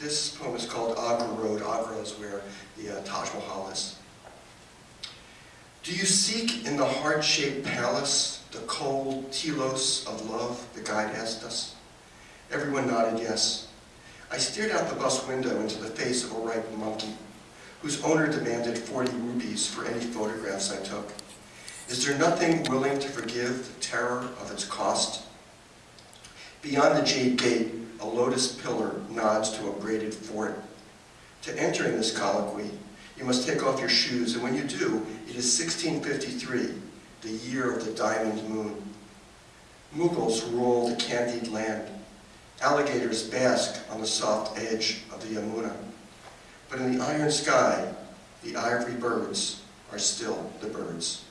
This poem is called Agra Road. Agra is where the uh, Taj Mahal is. Do you seek in the heart-shaped palace the cold telos of love, the guide asked us? Everyone nodded yes. I stared out the bus window into the face of a ripe monkey, whose owner demanded 40 rupees for any photographs I took. Is there nothing willing to forgive the terror of its cost? Beyond the jade gate, lotus pillar nods to a braided fort. To enter in this colloquy, you must take off your shoes, and when you do, it is 1653, the year of the diamond moon. Mughals rule the candied land. Alligators bask on the soft edge of the Yamuna. But in the iron sky, the ivory birds are still the birds.